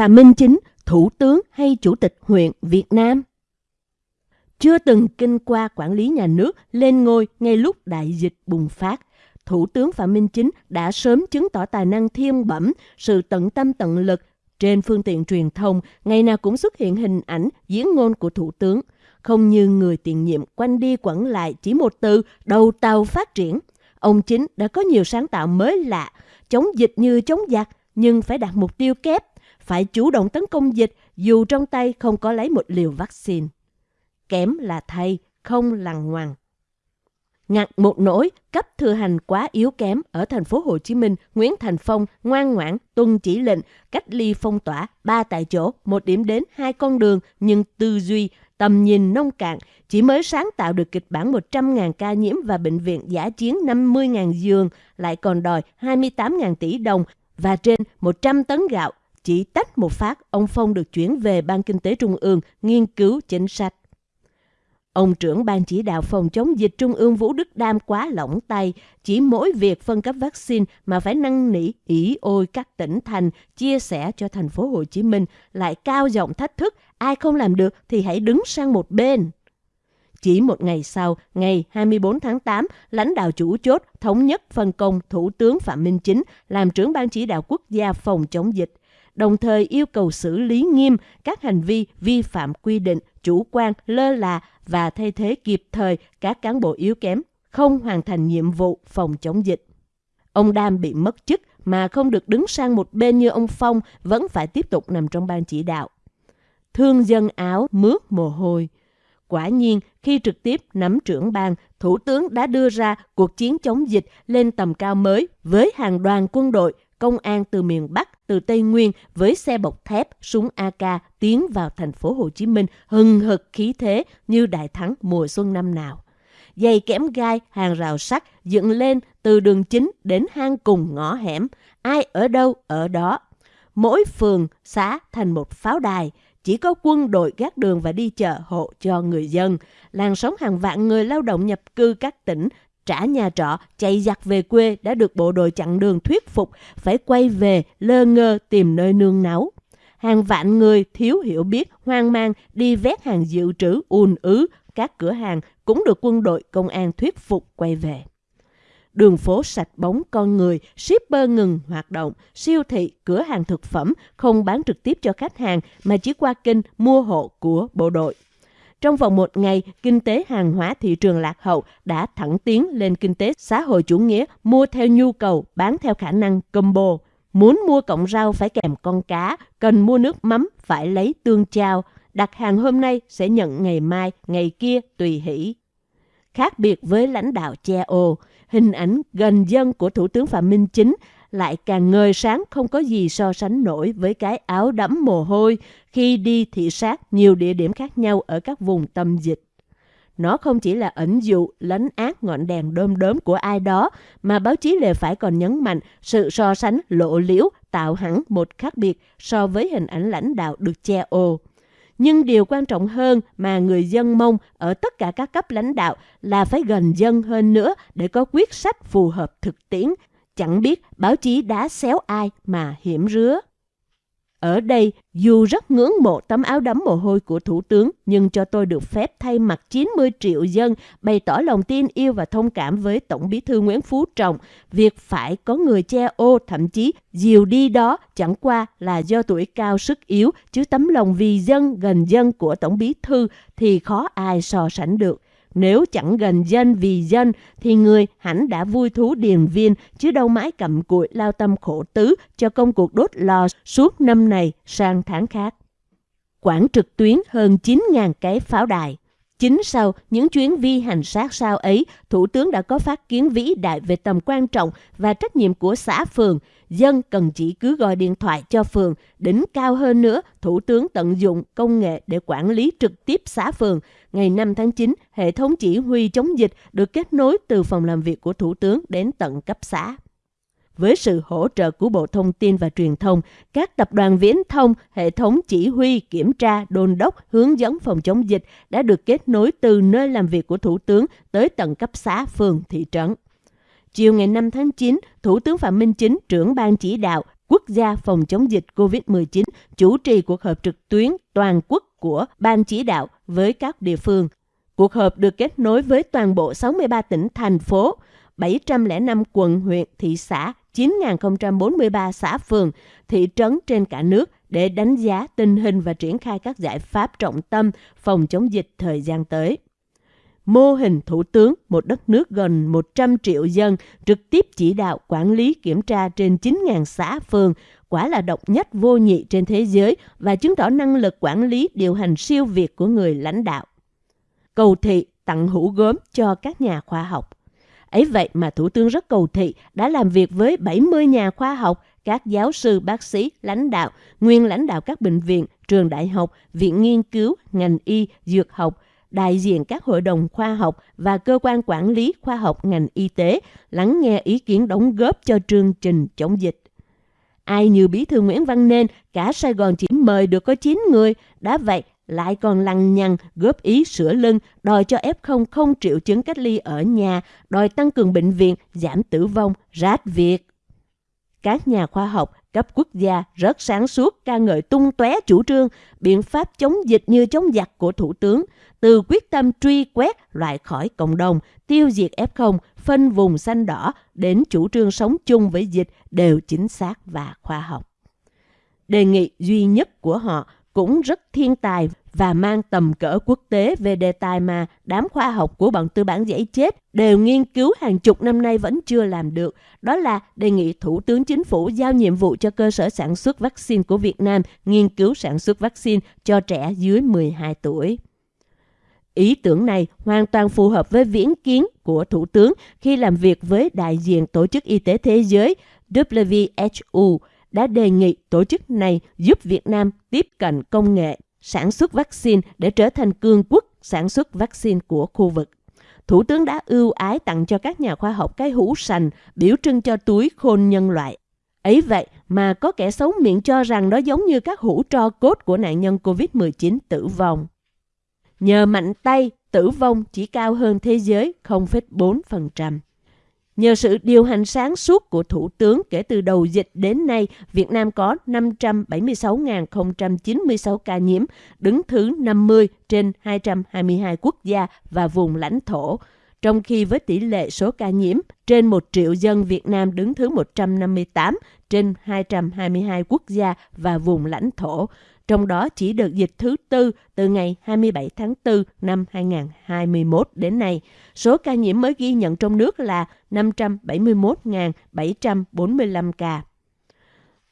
Phạm Minh Chính, Thủ tướng hay Chủ tịch huyện Việt Nam? Chưa từng kinh qua quản lý nhà nước lên ngôi ngay lúc đại dịch bùng phát, Thủ tướng Phạm Minh Chính đã sớm chứng tỏ tài năng thiên bẩm, sự tận tâm tận lực. Trên phương tiện truyền thông, ngày nào cũng xuất hiện hình ảnh, diễn ngôn của Thủ tướng. Không như người tiền nhiệm quanh đi quẩn lại chỉ một từ đầu tàu phát triển. Ông Chính đã có nhiều sáng tạo mới lạ, chống dịch như chống giặc, nhưng phải đặt mục tiêu kép, phải chủ động tấn công dịch dù trong tay không có lấy một liều vaccine. Kém là thay, không lằng ngoằng. Ngặt một nỗi, cấp thừa hành quá yếu kém ở thành phố Hồ Chí Minh, Nguyễn Thành Phong ngoan ngoãn tuân chỉ lệnh cách ly phong tỏa ba tại chỗ, một điểm đến hai con đường nhưng tư duy, tầm nhìn nông cạn, chỉ mới sáng tạo được kịch bản 100.000 ca nhiễm và bệnh viện giả chiến 50.000 giường, lại còn đòi 28.000 tỷ đồng và trên 100 tấn gạo. Chỉ tách một phát, ông Phong được chuyển về Ban Kinh tế Trung ương nghiên cứu chính sách. Ông trưởng ban chỉ đạo phòng chống dịch Trung ương Vũ Đức Đam quá lỏng tay, chỉ mỗi việc phân cấp vaccine mà phải năn nỉ ỉ ôi các tỉnh thành chia sẻ cho thành phố Hồ Chí Minh lại cao giọng thách thức, ai không làm được thì hãy đứng sang một bên. Chỉ một ngày sau, ngày 24 tháng 8, lãnh đạo chủ chốt thống nhất phân công Thủ tướng Phạm Minh Chính làm trưởng ban chỉ đạo quốc gia phòng chống dịch đồng thời yêu cầu xử lý nghiêm các hành vi vi phạm quy định, chủ quan, lơ là và thay thế kịp thời các cán bộ yếu kém, không hoàn thành nhiệm vụ phòng chống dịch. Ông Đam bị mất chức mà không được đứng sang một bên như ông Phong vẫn phải tiếp tục nằm trong ban chỉ đạo. Thương dân áo mướt mồ hôi. Quả nhiên, khi trực tiếp nắm trưởng ban, Thủ tướng đã đưa ra cuộc chiến chống dịch lên tầm cao mới với hàng đoàn quân đội, công an từ miền Bắc, từ Tây Nguyên với xe bọc thép, súng AK tiến vào thành phố Hồ Chí Minh hừng hực khí thế như đại thắng mùa xuân năm nào. Dày kẽm gai, hàng rào sắt dựng lên từ đường chính đến hang cùng ngõ hẻm, ai ở đâu ở đó. Mỗi phường, xã thành một pháo đài, chỉ có quân đội gác đường và đi chợ hộ cho người dân. Làng sống hàng vạn người lao động nhập cư các tỉnh trả nhà trọ, chạy giặt về quê đã được bộ đội chặn đường thuyết phục phải quay về lơ ngơ tìm nơi nương náu. Hàng vạn người thiếu hiểu biết, hoang mang đi vét hàng dự trữ ùn ứ, các cửa hàng cũng được quân đội công an thuyết phục quay về. Đường phố sạch bóng con người, shipper ngừng hoạt động, siêu thị, cửa hàng thực phẩm không bán trực tiếp cho khách hàng mà chỉ qua kênh mua hộ của bộ đội. Trong vòng một ngày, kinh tế hàng hóa thị trường lạc hậu đã thẳng tiến lên kinh tế xã hội chủ nghĩa mua theo nhu cầu, bán theo khả năng combo. Muốn mua cọng rau phải kèm con cá, cần mua nước mắm phải lấy tương trao. Đặt hàng hôm nay sẽ nhận ngày mai, ngày kia tùy hỷ. Khác biệt với lãnh đạo che ô, hình ảnh gần dân của Thủ tướng Phạm Minh Chính lại càng ngời sáng không có gì so sánh nổi với cái áo đẫm mồ hôi khi đi thị sát nhiều địa điểm khác nhau ở các vùng tâm dịch. Nó không chỉ là ẩn dụ, lấn át ngọn đèn đơm đớm của ai đó, mà báo chí lề phải còn nhấn mạnh sự so sánh lộ liễu tạo hẳn một khác biệt so với hình ảnh lãnh đạo được che ô. Nhưng điều quan trọng hơn mà người dân mong ở tất cả các cấp lãnh đạo là phải gần dân hơn nữa để có quyết sách phù hợp thực tiễn chẳng biết báo chí đã xéo ai mà hiểm rứa. Ở đây, dù rất ngưỡng mộ tấm áo đấm mồ hôi của Thủ tướng, nhưng cho tôi được phép thay mặt 90 triệu dân bày tỏ lòng tin yêu và thông cảm với Tổng bí thư Nguyễn Phú Trọng. Việc phải có người che ô, thậm chí dìu đi đó chẳng qua là do tuổi cao sức yếu, chứ tấm lòng vì dân, gần dân của Tổng bí thư thì khó ai so sánh được. Nếu chẳng gần dân vì dân, thì người hẳn đã vui thú điền viên, chứ đâu mãi cầm cụi lao tâm khổ tứ cho công cuộc đốt lò suốt năm này sang tháng khác. Quảng trực tuyến hơn 9.000 cái pháo đài. Chính sau những chuyến vi hành sát sao ấy, Thủ tướng đã có phát kiến vĩ đại về tầm quan trọng và trách nhiệm của xã phường. Dân cần chỉ cứ gọi điện thoại cho phường. Đỉnh cao hơn nữa, Thủ tướng tận dụng công nghệ để quản lý trực tiếp xã phường. Ngày 5 tháng 9, hệ thống chỉ huy chống dịch được kết nối từ phòng làm việc của Thủ tướng đến tận cấp xã với sự hỗ trợ của Bộ Thông tin và Truyền thông, các tập đoàn viễn thông, hệ thống chỉ huy, kiểm tra, đôn đốc, hướng dẫn phòng chống dịch đã được kết nối từ nơi làm việc của Thủ tướng tới tận cấp xã, phường, thị trấn. Chiều ngày 5 tháng 9, Thủ tướng Phạm Minh Chính, trưởng ban chỉ đạo, quốc gia phòng chống dịch COVID-19 chủ trì cuộc họp trực tuyến toàn quốc của Ban chỉ đạo với các địa phương. Cuộc họp được kết nối với toàn bộ 63 tỉnh, thành phố, 705 quận, huyện, thị xã, 9.043 xã phường, thị trấn trên cả nước để đánh giá tình hình và triển khai các giải pháp trọng tâm phòng chống dịch thời gian tới. Mô hình thủ tướng một đất nước gần 100 triệu dân trực tiếp chỉ đạo quản lý kiểm tra trên 9.000 xã phường quả là độc nhất vô nhị trên thế giới và chứng tỏ năng lực quản lý điều hành siêu việt của người lãnh đạo. Cầu thị tặng hũ gốm cho các nhà khoa học. Ấy vậy mà Thủ tướng rất cầu thị đã làm việc với 70 nhà khoa học, các giáo sư, bác sĩ, lãnh đạo, nguyên lãnh đạo các bệnh viện, trường đại học, viện nghiên cứu, ngành y, dược học, đại diện các hội đồng khoa học và cơ quan quản lý khoa học ngành y tế lắng nghe ý kiến đóng góp cho chương trình chống dịch. Ai như bí thư Nguyễn Văn Nên, cả Sài Gòn chỉ mời được có 9 người, đã vậy lại còn lằng nhằng góp ý sửa lưng, đòi cho F0 không triệu chứng cách ly ở nhà, đòi tăng cường bệnh viện, giảm tử vong, rát việc. Các nhà khoa học cấp quốc gia rất sáng suốt ca ngợi tung tóe chủ trương, biện pháp chống dịch như chống giặc của Thủ tướng, từ quyết tâm truy quét loại khỏi cộng đồng, tiêu diệt F0, phân vùng xanh đỏ đến chủ trương sống chung với dịch đều chính xác và khoa học. Đề nghị duy nhất của họ cũng rất thiên tài và mang tầm cỡ quốc tế về đề tài mà đám khoa học của bọn tư bản dãy chết đều nghiên cứu hàng chục năm nay vẫn chưa làm được. Đó là đề nghị Thủ tướng Chính phủ giao nhiệm vụ cho cơ sở sản xuất vaccine của Việt Nam nghiên cứu sản xuất vaccine cho trẻ dưới 12 tuổi. Ý tưởng này hoàn toàn phù hợp với viễn kiến của Thủ tướng khi làm việc với đại diện Tổ chức Y tế Thế giới WHO đã đề nghị tổ chức này giúp Việt Nam tiếp cận công nghệ sản xuất vaccine để trở thành cường quốc sản xuất vaccine của khu vực. Thủ tướng đã ưu ái tặng cho các nhà khoa học cái hũ sành biểu trưng cho túi khôn nhân loại. Ấy vậy mà có kẻ xấu miệng cho rằng nó giống như các hũ tro cốt của nạn nhân COVID-19 tử vong. Nhờ mạnh tay, tử vong chỉ cao hơn thế giới 0,4%. Nhờ sự điều hành sáng suốt của Thủ tướng kể từ đầu dịch đến nay, Việt Nam có 576.096 ca nhiễm, đứng thứ 50 trên 222 quốc gia và vùng lãnh thổ. Trong khi với tỷ lệ số ca nhiễm trên 1 triệu dân Việt Nam đứng thứ 158 trên 222 quốc gia và vùng lãnh thổ trong đó chỉ đợt dịch thứ tư từ ngày 27 tháng 4 năm 2021 đến nay. Số ca nhiễm mới ghi nhận trong nước là 571.745 ca.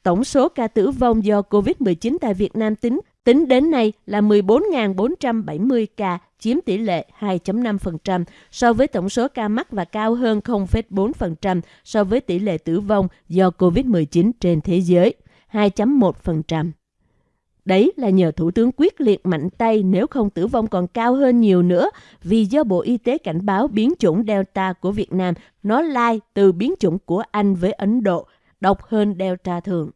Tổng số ca tử vong do COVID-19 tại Việt Nam tính tính đến nay là 14.470 ca, chiếm tỷ lệ 2.5% so với tổng số ca mắc và cao hơn 0,4% so với tỷ lệ tử vong do COVID-19 trên thế giới, 2.1%. Đấy là nhờ Thủ tướng quyết liệt mạnh tay nếu không tử vong còn cao hơn nhiều nữa vì do Bộ Y tế cảnh báo biến chủng Delta của Việt Nam nó lai từ biến chủng của Anh với Ấn Độ, độc hơn Delta thường.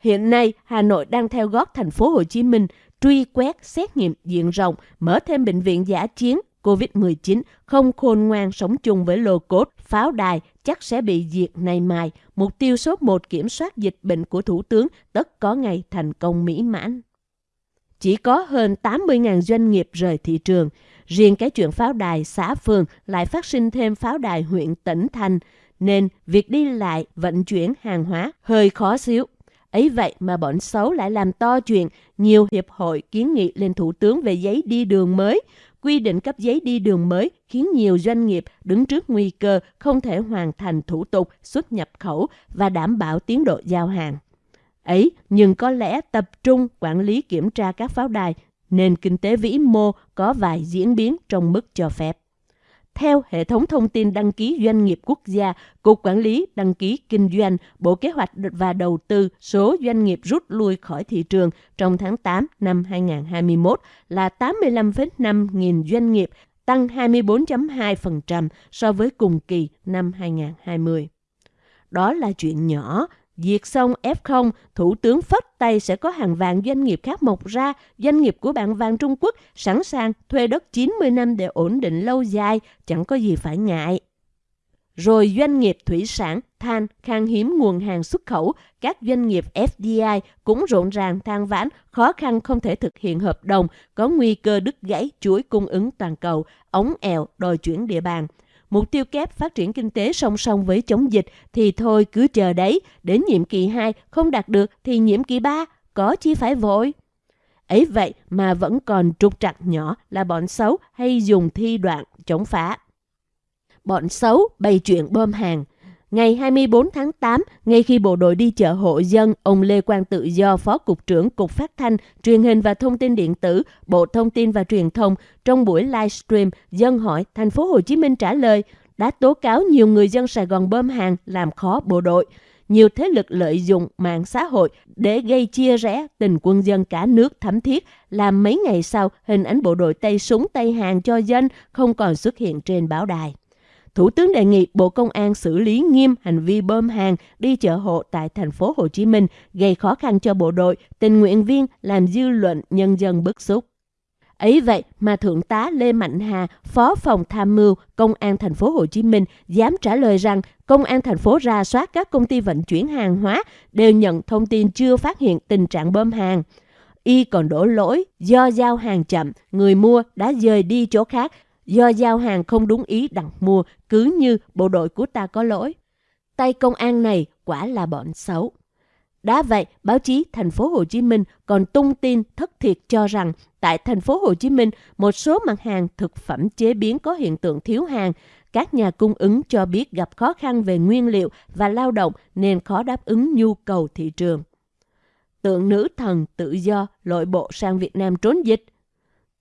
Hiện nay, Hà Nội đang theo gót thành phố Hồ Chí Minh truy quét xét nghiệm diện rộng, mở thêm bệnh viện giả chiến COVID-19 không khôn ngoan sống chung với lô cốt, pháo đài chắc sẽ bị diệt nay mai. Mục tiêu số 1 kiểm soát dịch bệnh của Thủ tướng tất có ngày thành công mỹ mãn. Chỉ có hơn 80.000 doanh nghiệp rời thị trường. Riêng cái chuyện pháo đài xã phường lại phát sinh thêm pháo đài huyện tỉnh thành, nên việc đi lại vận chuyển hàng hóa hơi khó xíu. Ấy vậy mà bọn xấu lại làm to chuyện, nhiều hiệp hội kiến nghị lên Thủ tướng về giấy đi đường mới, quy định cấp giấy đi đường mới khiến nhiều doanh nghiệp đứng trước nguy cơ không thể hoàn thành thủ tục xuất nhập khẩu và đảm bảo tiến độ giao hàng. Ấy, nhưng có lẽ tập trung quản lý kiểm tra các pháo đài nên kinh tế vĩ mô có vài diễn biến trong mức cho phép. Theo hệ thống thông tin đăng ký doanh nghiệp quốc gia, Cục Quản lý Đăng ký Kinh doanh, Bộ Kế hoạch và Đầu tư số doanh nghiệp rút lui khỏi thị trường trong tháng 8 năm 2021 là 85,5 nghìn doanh nghiệp, tăng 24.2% so với cùng kỳ năm 2020. Đó là chuyện nhỏ, Diệt xong F0, Thủ tướng phất tay sẽ có hàng vạn doanh nghiệp khác mọc ra, doanh nghiệp của bạn vàng Trung Quốc sẵn sàng thuê đất 90 năm để ổn định lâu dài, chẳng có gì phải ngại. rồi doanh nghiệp thủy sản, than, khan hiếm nguồn hàng xuất khẩu, các doanh nghiệp FDI cũng rộn ràng than vãn, khó khăn không thể thực hiện hợp đồng, có nguy cơ đứt gãy chuỗi cung ứng toàn cầu, ống eo đòi chuyển địa bàn. Mục tiêu kép phát triển kinh tế song song với chống dịch thì thôi cứ chờ đấy, đến nhiệm kỳ 2 không đạt được thì nhiệm kỳ 3 có chi phải vội. Ấy vậy mà vẫn còn trục trặc nhỏ là bọn xấu hay dùng thi đoạn chống phá. Bọn xấu bày chuyện bơm hàng. Ngày 24 tháng 8, ngay khi bộ đội đi chợ hộ dân, ông Lê Quang Tự Do, Phó Cục trưởng Cục Phát thanh, Truyền hình và Thông tin Điện tử, Bộ Thông tin và Truyền thông, trong buổi livestream, dân hỏi thành phố Hồ Chí Minh trả lời đã tố cáo nhiều người dân Sài Gòn bơm hàng làm khó bộ đội. Nhiều thế lực lợi dụng mạng xã hội để gây chia rẽ tình quân dân cả nước thấm thiết, làm mấy ngày sau hình ảnh bộ đội tay súng tay hàng cho dân không còn xuất hiện trên báo đài. Thủ tướng đề nghị Bộ Công an xử lý nghiêm hành vi bơm hàng đi chợ hộ tại thành phố Hồ Chí Minh, gây khó khăn cho bộ đội, tình nguyện viên, làm dư luận nhân dân bức xúc. Ấy vậy mà Thượng tá Lê Mạnh Hà, Phó phòng tham mưu Công an thành phố Hồ Chí Minh dám trả lời rằng Công an thành phố ra soát các công ty vận chuyển hàng hóa đều nhận thông tin chưa phát hiện tình trạng bơm hàng. Y còn đổ lỗi do giao hàng chậm, người mua đã rời đi chỗ khác do giao hàng không đúng ý đặt mua, cứ như bộ đội của ta có lỗi. Tay công an này quả là bọn xấu. Đã vậy, báo chí thành phố Hồ Chí Minh còn tung tin thất thiệt cho rằng tại thành phố Hồ Chí Minh, một số mặt hàng thực phẩm chế biến có hiện tượng thiếu hàng. Các nhà cung ứng cho biết gặp khó khăn về nguyên liệu và lao động nên khó đáp ứng nhu cầu thị trường. Tượng nữ thần tự do lội bộ sang Việt Nam trốn dịch.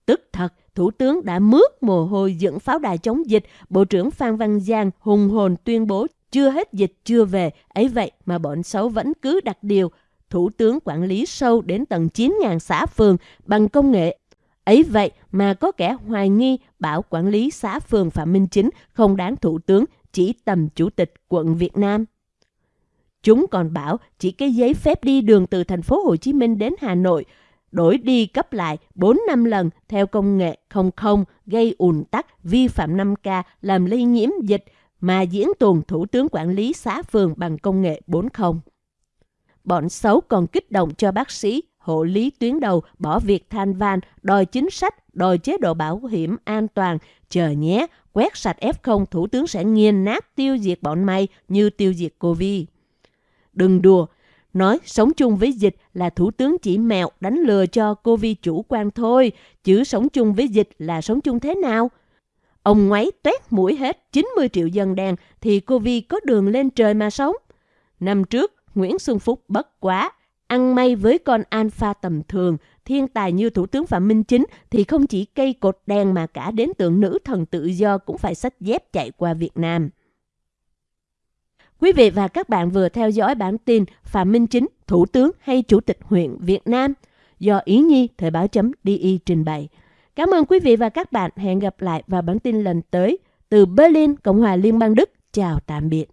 Tức thật, Thủ tướng đã mướt mồ hôi dựng pháo đài chống dịch, Bộ trưởng Phan Văn Giang hùng hồn tuyên bố chưa hết dịch chưa về, ấy vậy mà bọn xấu vẫn cứ đặt điều. Thủ tướng quản lý sâu đến tầng 9.000 xã phường bằng công nghệ. Ấy vậy mà có kẻ hoài nghi bảo quản lý xã phường Phạm Minh Chính không đáng thủ tướng, chỉ tầm chủ tịch quận Việt Nam. Chúng còn bảo chỉ cái giấy phép đi đường từ thành phố Hồ Chí Minh đến Hà Nội đổi đi cấp lại 4 năm lần theo công nghệ không không gây ùn tắc, vi phạm 5K, làm lây nhiễm dịch mà diễn tuần Thủ tướng quản lý xã phường bằng công nghệ 40. Bọn xấu còn kích động cho bác sĩ, hộ lý tuyến đầu bỏ việc than van, đòi chính sách, đòi chế độ bảo hiểm an toàn. Chờ nhé, quét sạch F0 Thủ tướng sẽ nghiền nát tiêu diệt bọn mày như tiêu diệt Covid. Đừng đùa, nói sống chung với dịch là thủ tướng chỉ mèo đánh lừa cho cô vi chủ quan thôi, chứ sống chung với dịch là sống chung thế nào? Ông ngoáy toét mũi hết 90 triệu dân đen thì cô vi có đường lên trời mà sống. Năm trước, Nguyễn Xuân Phúc bất quá, ăn may với con alpha tầm thường, thiên tài như Thủ tướng Phạm Minh Chính thì không chỉ cây cột đen mà cả đến tượng nữ thần tự do cũng phải sách dép chạy qua Việt Nam. Quý vị và các bạn vừa theo dõi bản tin Phạm Minh Chính, Thủ tướng hay Chủ tịch huyện Việt Nam do Ý Nhi Thời báo chấm DI trình bày. Cảm ơn quý vị và các bạn. Hẹn gặp lại vào bản tin lần tới. Từ Berlin, Cộng hòa Liên bang Đức. Chào tạm biệt.